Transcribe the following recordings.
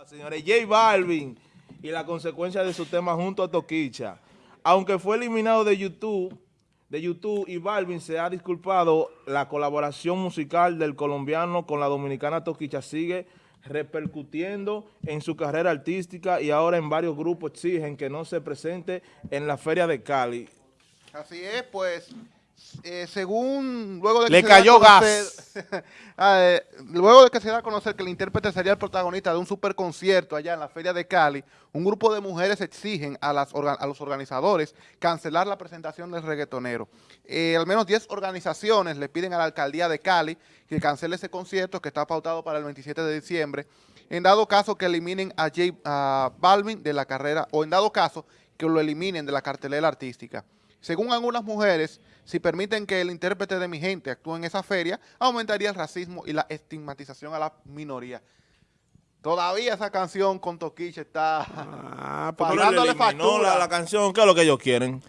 Ah, Señores, J Balvin y la consecuencia de su tema junto a Toquicha. Aunque fue eliminado de YouTube, de YouTube y Balvin se ha disculpado, la colaboración musical del colombiano con la dominicana Toquicha sigue repercutiendo en su carrera artística y ahora en varios grupos exigen que no se presente en la Feria de Cali. Así es, pues, eh, según, luego de que Le se da cayó conocer- Ah, eh, luego de que se da a conocer que el intérprete sería el protagonista de un super concierto allá en la Feria de Cali, un grupo de mujeres exigen a, las orga- a los organizadores cancelar la presentación del reggaetonero. Eh, al menos 10 organizaciones le piden a la alcaldía de Cali que cancele ese concierto que está pautado para el 27 de diciembre, en dado caso que eliminen a, J, a Balvin de la carrera, o en dado caso que lo eliminen de la cartelera artística. Según algunas mujeres, si permiten que el intérprete de mi gente actúe en esa feria, aumentaría el racismo y la estigmatización a la minoría. Todavía esa canción con Toquicha está Ah, factura. la, la canción, ¿qué es lo que ellos quieren?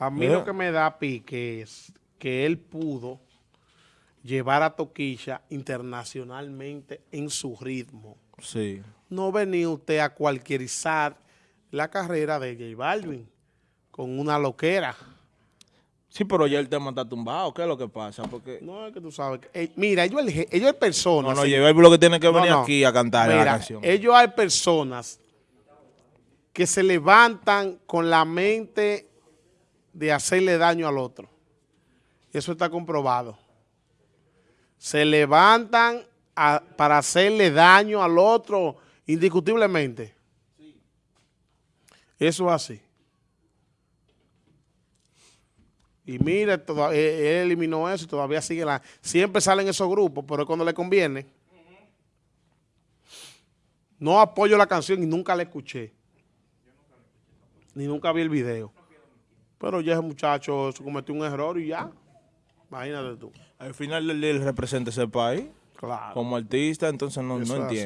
a mí Eh. lo que me da pique es que él pudo llevar a Toquilla internacionalmente en su ritmo. Sí. No venía usted a cualquierizar la carrera de J Balvin con una loquera. Sí, pero ya el tema está tumbado, ¿qué es lo que pasa? Porque... No, es que tú sabes. que- eh, mira, ellos, ellos hay personas. No, no, sí. Balvin lo que tiene que venir no. aquí a cantar la canción. ellos hay personas que se levantan con la mente de hacerle daño al otro. Eso está comprobado. Se levantan a- para hacerle daño al otro indiscutiblemente. Eso es así. Y mire, él, él eliminó eso y todavía sigue la... Siempre salen esos grupos, pero es cuando le conviene. No apoyo la canción y nunca la escuché. Ni nunca vi el video. Pero ya ese muchacho se cometió un error y ya. Imagínate tú. Al final él, él representa ese país Claro. como artista, entonces no, Eso no así.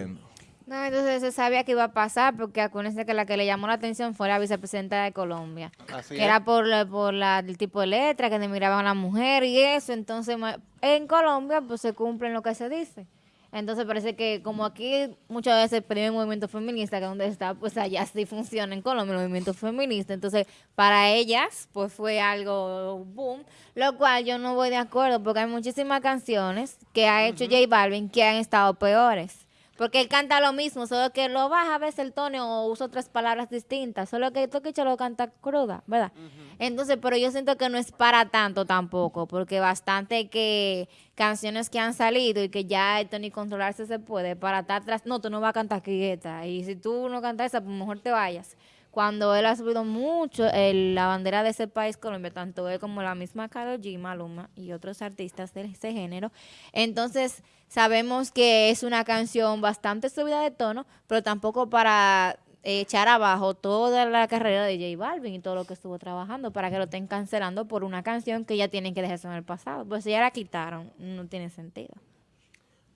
No, entonces se sabía que iba a pasar porque acuérdense que la que le llamó la atención fue la vicepresidenta de Colombia. Así que es. era por, por la, el tipo de letra, que demigraban a la mujer y eso. Entonces, en Colombia, pues se cumplen lo que se dice. Entonces parece que como aquí muchas veces el movimiento feminista, que donde está, pues allá sí funciona en Colombia el movimiento feminista. Entonces, para ellas, pues fue algo boom, lo cual yo no voy de acuerdo, porque hay muchísimas canciones que ha hecho J Balvin que han estado peores. Porque él canta lo mismo, solo que lo baja a veces el tono o usa otras palabras distintas. Solo que Toquicha lo canta cruda, ¿verdad? Entonces, pero yo siento que no es para tanto tampoco, porque bastante que canciones que han salido y que ya esto ni controlarse se puede, para estar atrás, no, tú no vas a cantar quieta. Y si tú no cantas esa, pues mejor te vayas. Cuando él ha subido mucho el- la bandera de ese país, Colombia, tanto él como la misma Karol G, Maluma y otros artistas de ese género. Entonces, sabemos que es una canción bastante subida de tono, pero tampoco para echar abajo toda la carrera de J Balvin y todo lo que estuvo trabajando para que lo estén cancelando por una canción que ya tienen que dejarse en el pasado. Pues si ya la quitaron, no tiene sentido.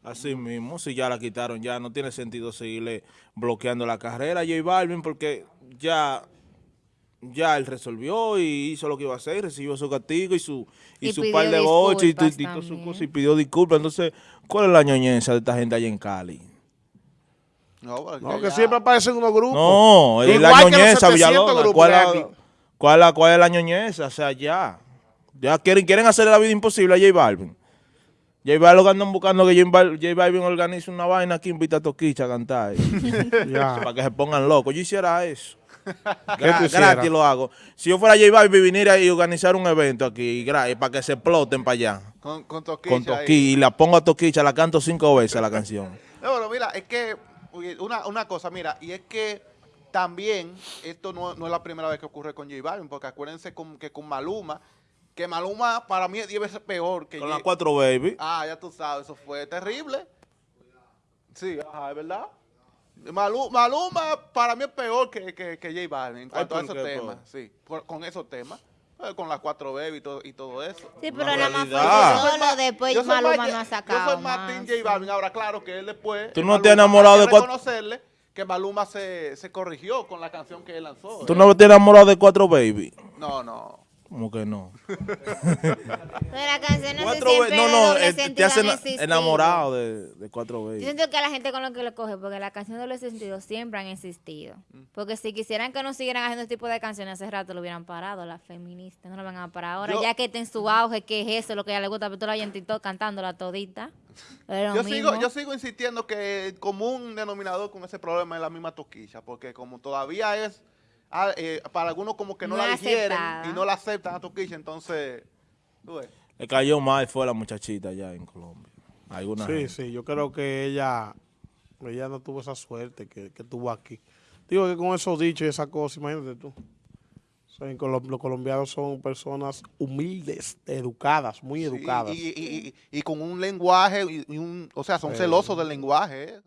Así mismo, si ya la quitaron, ya no tiene sentido seguirle bloqueando la carrera a J Balvin porque ya, ya él resolvió y hizo lo que iba a hacer, recibió su castigo y su, y Y su par de boches y, y también. cosas y pidió disculpas. Entonces, ¿cuál es la ñoñeza de esta gente allá en Cali? No, porque No, que ya- siempre aparecen unos grupos. No, es la ñoñeza, 700 Villalona. ¿Cuál, la- la- cuál es la ñoñeza? O sea, ya. Ya quieren, quieren hacerle la vida imposible a J Balvin. J Balvin andan buscando que J Bal- J Balvin organice una vaina aquí, invita a Toquicha a cantar. Para que se pongan locos. Yo hiciera eso. ¿Qué Gra- gratis lo hago. Si yo fuera J Balvin, viniera y organizar un evento aquí, para que se exploten para allá. Con, con Toquicha. Con ahí. Toqui. Y la pongo a Toquicha, la canto cinco veces la canción. No, pero mira, es que una, una cosa, mira, y es que también esto no, no es la primera vez que ocurre con J Balvin, porque acuérdense con- que con Maluma, que Maluma para mí es 10 veces peor que Con las cuatro baby. Ah, ya tú sabes, eso fue terrible. Sí, ajá, es verdad. Malu- Maluma para mí es peor que, que, que J Balvin en cuanto a ¿por esos temas. Sí, por- con esos temas. eh, Con las cuatro baby y todo, y todo eso. Sí, pero nada más fue solo, después yo soy Maluma más- no ha sacado Yo soy más más. J Balvin. Ahora, claro que él después. ¿Tú eh, no Maluma, te has enamorado de que cuatro- reconocerle que Maluma se, se corrigió con la canción que él lanzó. ¿Tú no te enamoras de cuatro baby? No, no. Como que no. Pero las canciones Cuatro siempre ve- no, no, doble eh, te hacen enamorado de, de cuatro Yo veces. siento que la gente con lo que lo coge, porque las canciones de doble sentido siempre han existido. Porque si quisieran que no siguieran haciendo este tipo de canciones, hace rato lo hubieran parado, las feministas, no lo van a parar ahora, Yo- ya que está en su auge, que es eso, lo que a ella le gusta, pero tú la en TikTok cantándola todita. Yo mismo. sigo, yo sigo insistiendo que el común denominador con ese problema es la misma toquilla, porque como todavía es, ah, eh, para algunos como que no, No la digieren aceptada. y no la aceptan a toquilla, entonces, tú ves. Le cayó mal fue la muchachita allá en Colombia. Alguna Sí, gente. sí, yo creo que ella, ella no tuvo esa suerte que, que tuvo aquí. Digo que con esos dichos y esa cosa, imagínate tú. O sea, los colombianos son personas humildes, educadas, muy Sí, educadas. y, y- y- y con un lenguaje, y, un, o sea, son celosos del lenguaje. ¿eh?